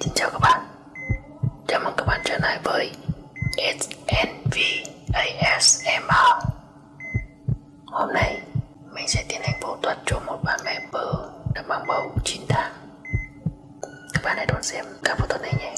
Xin chào các bạn. Chào mừng các bạn trở lại với SNV ASMR Hôm nay, mình sẽ tiến hành phẫu thuật cho một bà mẹ bầu đã mang bầu 9 tháng. Các bạn hãy đón xem các phẫu thuật này nhé.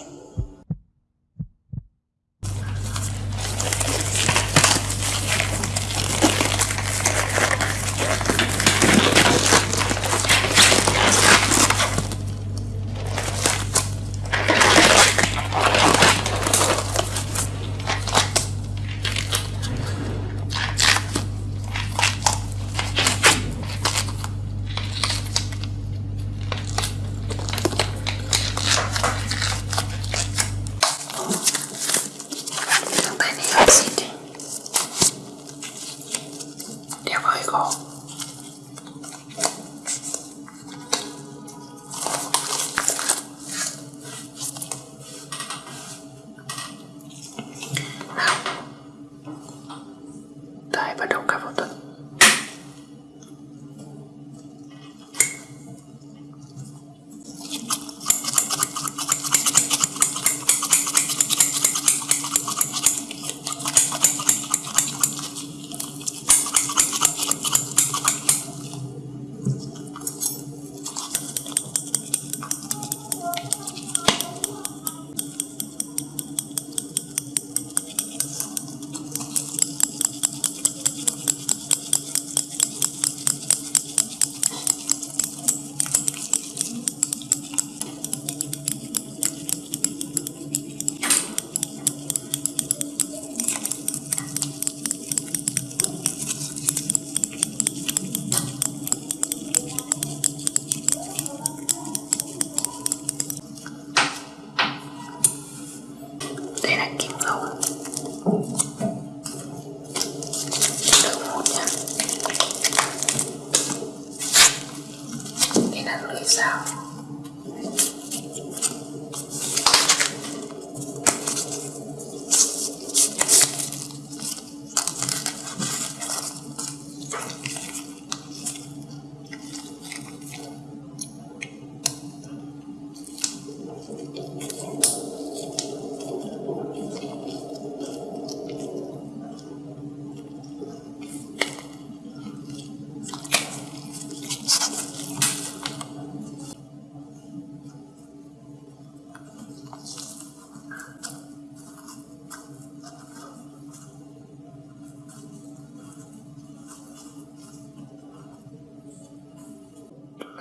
答えばどっかごとに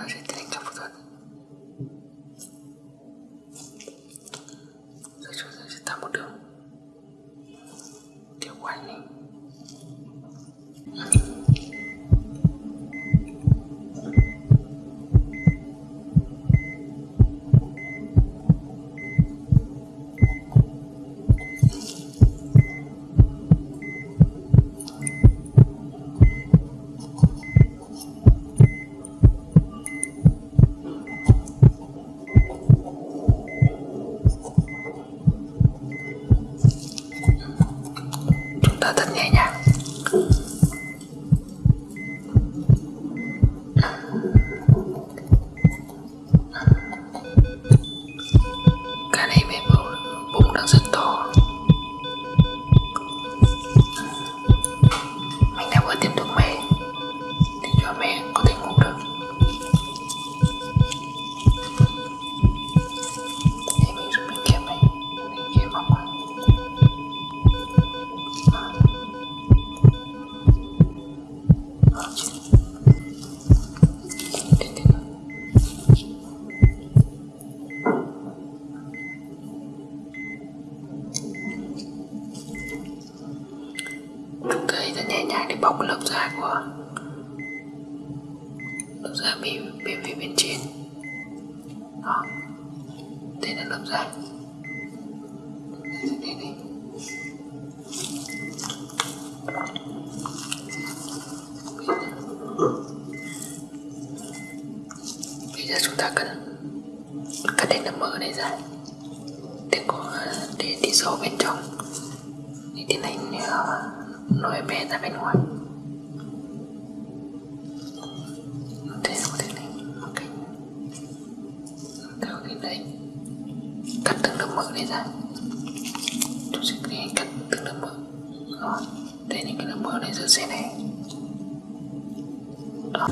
j'étais sâu bên trong. Để tiến hành nối bé ra bên ngoài. Thế có thể này, một cách theo cái đấy. Cắt từng lớp mỡ này ra. Chúng sẽ tiến hành cắt từng lớp mỡ. Đó đây những cái lớp mỡ này giữa xe này. Đó.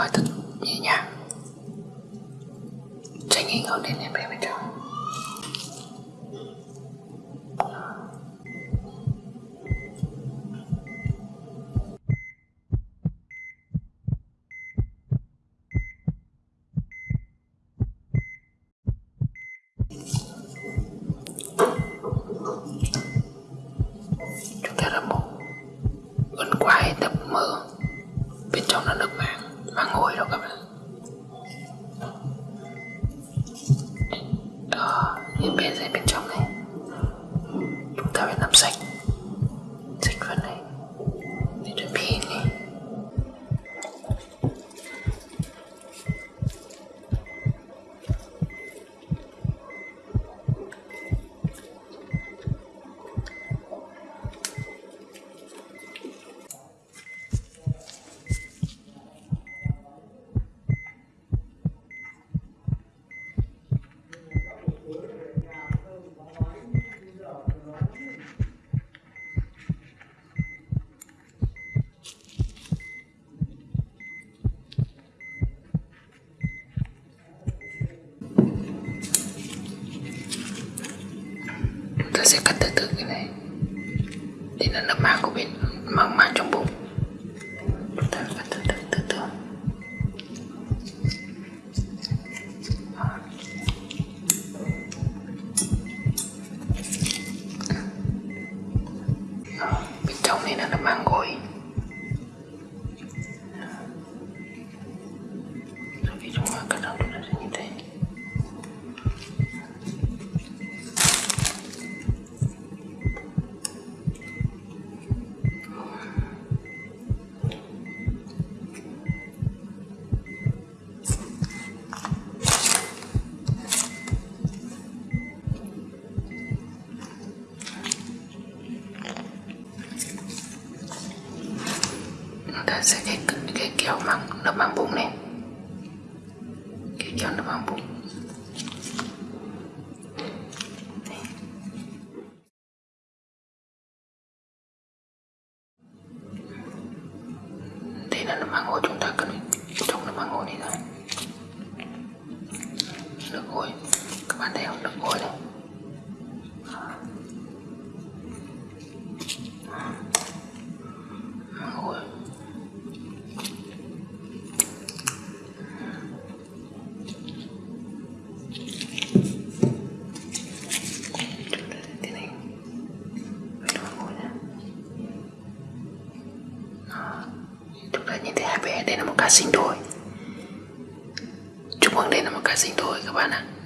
hỏi thật nhẹ nhàng. Tránh ảnh hưởng đến em bé bên trong. những bề dày bên trong này. Chúng ta phải làm sạch. 색깔 같은 chọn măng nó bằng bụng nè. Kiểu chọn nó bằng bụng sinh đôi chúc mừng đây là một ca sinh đôi các bạn ạ à.